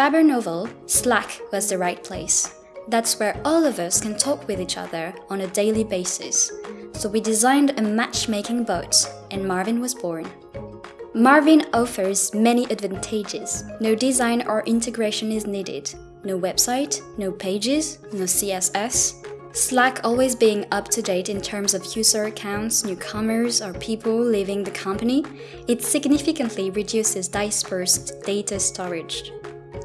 all, Slack was the right place. That's where all of us can talk with each other on a daily basis. So we designed a matchmaking bot, and Marvin was born. Marvin offers many advantages. No design or integration is needed. No website, no pages, no CSS. Slack always being up to date in terms of user accounts, newcomers, or people leaving the company, it significantly reduces dispersed data storage.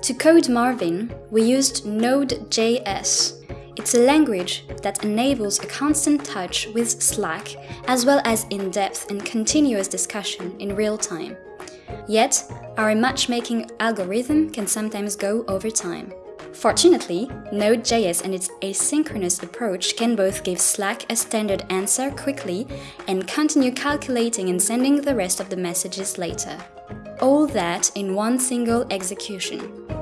To code Marvin, we used Node.js. It's a language that enables a constant touch with Slack, as well as in-depth and continuous discussion in real time. Yet, our matchmaking algorithm can sometimes go over time. Fortunately, Node.js and its asynchronous approach can both give Slack a standard answer quickly and continue calculating and sending the rest of the messages later. All that in one single execution.